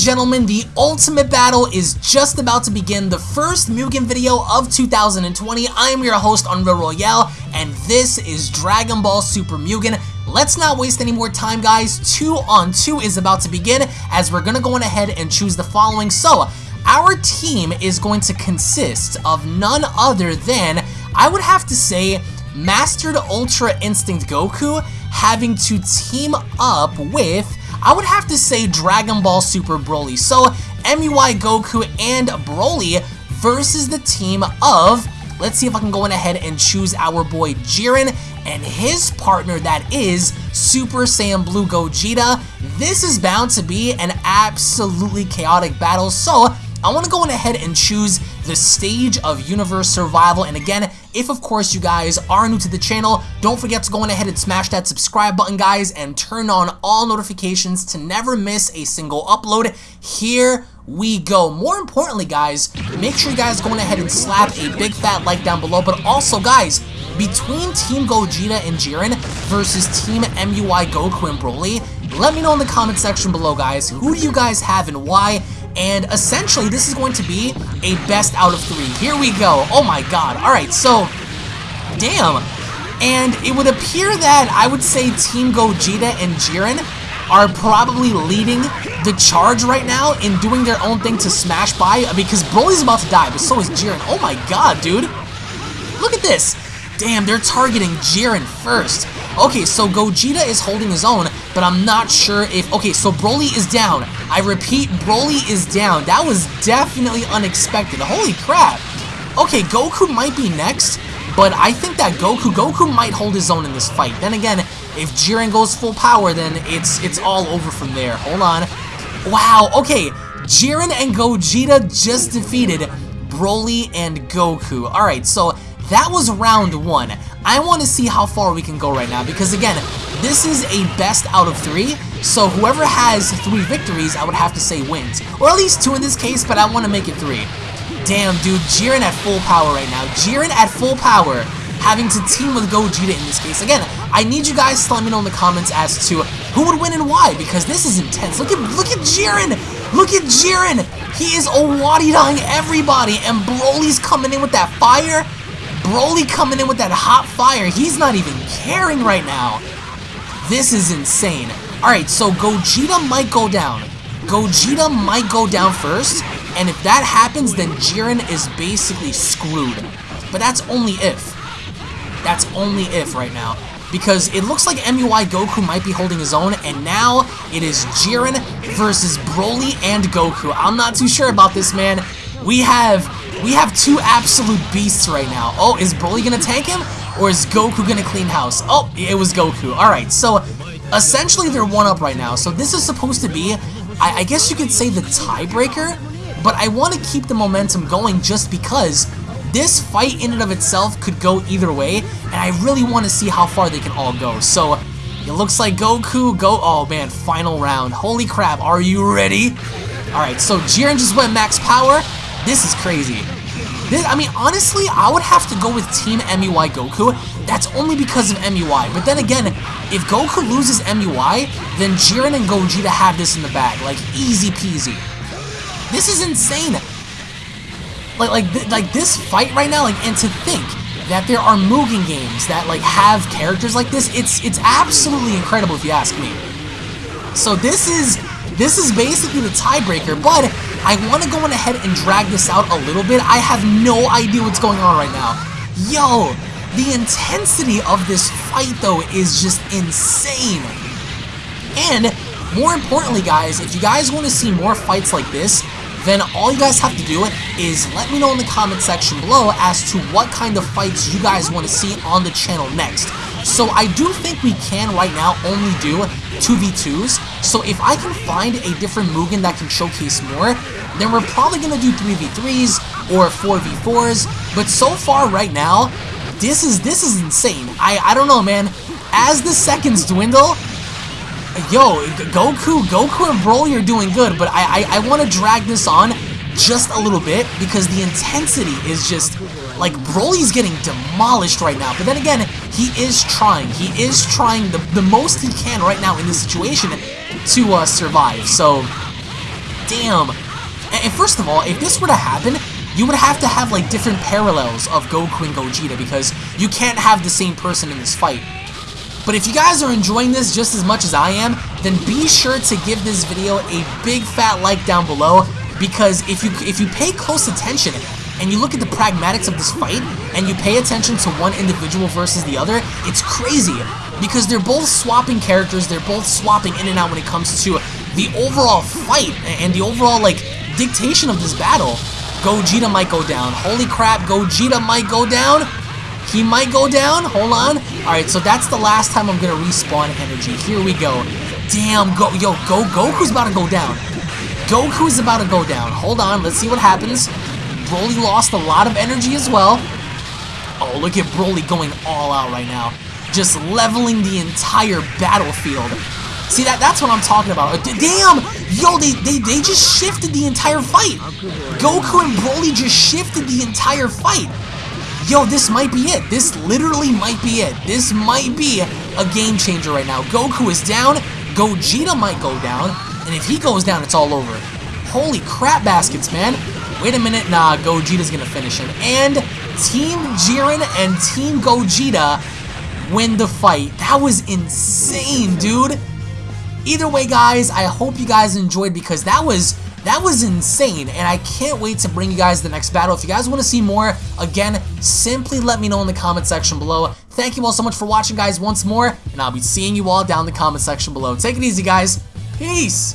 gentlemen, the ultimate battle is just about to begin. The first Mugen video of 2020. I am your host Unreal Royale, and this is Dragon Ball Super Mugen. Let's not waste any more time, guys. Two on two is about to begin, as we're gonna go on ahead and choose the following. So, our team is going to consist of none other than, I would have to say, Mastered Ultra Instinct Goku having to team up with I would have to say Dragon Ball Super Broly. So, MUI Goku and Broly versus the team of, let's see if I can go in ahead and choose our boy Jiren and his partner that is Super Saiyan Blue Gogeta. This is bound to be an absolutely chaotic battle, so I want to go in ahead and choose the stage of universe survival and again if of course you guys are new to the channel don't forget to go on ahead and smash that subscribe button guys and turn on all notifications to never miss a single upload. Here we go. More importantly guys make sure you guys go in ahead and slap a big fat like down below but also guys between Team Gogeta and Jiren versus Team MUI Goku and Broly let me know in the comment section below guys who do you guys have and why and essentially this is going to be a best out of three. Here we go. Oh my god. Alright, so, damn. And it would appear that I would say Team Gogeta and Jiren are probably leading the charge right now in doing their own thing to smash by because Broly's about to die, but so is Jiren. Oh my god, dude. Look at this. Damn, they're targeting Jiren first. Okay, so Gogeta is holding his own, but I'm not sure if... Okay, so Broly is down. I repeat, Broly is down. That was definitely unexpected. Holy crap. Okay, Goku might be next, but I think that Goku, Goku might hold his own in this fight. Then again, if Jiren goes full power, then it's it's all over from there. Hold on. Wow, okay. Jiren and Gogeta just defeated Broly and Goku. Alright, so that was round one. I want to see how far we can go right now because again, this is a best out of three, so whoever has three victories, I would have to say wins. Or at least two in this case, but I want to make it three. Damn, dude, Jiren at full power right now. Jiren at full power, having to team with Gogeta in this case. Again, I need you guys to let me know in the comments as to who would win and why, because this is intense. Look at look at Jiren! Look at Jiren! He is Owari-dying everybody, and Broly's coming in with that fire. Broly coming in with that hot fire. He's not even caring right now. This is insane. Alright, so Gogeta might go down. Gogeta might go down first, and if that happens, then Jiren is basically screwed. But that's only if. That's only if right now. Because it looks like MUI Goku might be holding his own, and now it is Jiren versus Broly and Goku. I'm not too sure about this, man. We have we have two absolute beasts right now. Oh, is Broly gonna tank him? Or is Goku gonna clean house? Oh, it was Goku. Alright, so essentially they're one up right now. So this is supposed to be, I, I guess you could say the tiebreaker, but I want to keep the momentum going just because this fight in and of itself could go either way, and I really want to see how far they can all go. So it looks like Goku go, oh man, final round. Holy crap, are you ready? Alright, so Jiren just went max power, this is crazy. This, I mean, honestly, I would have to go with Team MUI Goku. That's only because of MUI. But then again, if Goku loses MUI, then Jiren and Gogeta have this in the bag. Like, easy peasy. This is insane. Like, like, th like this fight right now, like, and to think that there are Mugen games that, like, have characters like this, it's, it's absolutely incredible if you ask me. So this is, this is basically the tiebreaker, but I want to go on ahead and drag this out a little bit. I have no idea what's going on right now. Yo, the intensity of this fight, though, is just insane. And, more importantly, guys, if you guys want to see more fights like this, then all you guys have to do is let me know in the comment section below as to what kind of fights you guys want to see on the channel next. So I do think we can right now only do 2v2s, so if I can find a different Mugen that can showcase more, then we're probably going to do 3v3s or 4v4s, but so far right now, this is this is insane. I, I don't know, man. As the seconds dwindle, yo, Goku, Goku and Broly are doing good, but I, I, I want to drag this on just a little bit because the intensity is just like Broly's getting demolished right now. But then again, he is trying. He is trying the, the most he can right now in this situation to uh, survive. So, damn. And first of all, if this were to happen, you would have to have like different parallels of Goku and Gogeta because you can't have the same person in this fight. But if you guys are enjoying this just as much as I am, then be sure to give this video a big fat like down below because if you if you pay close attention and you look at the pragmatics of this fight and you pay attention to one individual versus the other, it's crazy because they're both swapping characters, they're both swapping in and out when it comes to the overall fight and the overall like dictation of this battle. Gogeta might go down. Holy crap, Gogeta might go down. He might go down. Hold on. Alright, so that's the last time I'm going to respawn energy. Here we go. Damn, go, yo, go, Goku's about to go down. Goku's about to go down. Hold on, let's see what happens. Broly lost a lot of energy as well. Oh, look at Broly going all out right now. Just leveling the entire battlefield. See, that that's what I'm talking about. Damn! Yo, they, they, they just shifted the entire fight. Goku and Broly just shifted the entire fight. Yo, this might be it. This literally might be it. This might be a game changer right now. Goku is down. Gogeta might go down. And if he goes down, it's all over. Holy crap baskets, man. Wait a minute. Nah, Gogeta's going to finish him. And Team Jiren and Team Gogeta win the fight. That was insane, dude. Either way, guys, I hope you guys enjoyed because that was that was insane, and I can't wait to bring you guys the next battle. If you guys want to see more, again, simply let me know in the comment section below. Thank you all so much for watching, guys, once more, and I'll be seeing you all down in the comment section below. Take it easy, guys. Peace!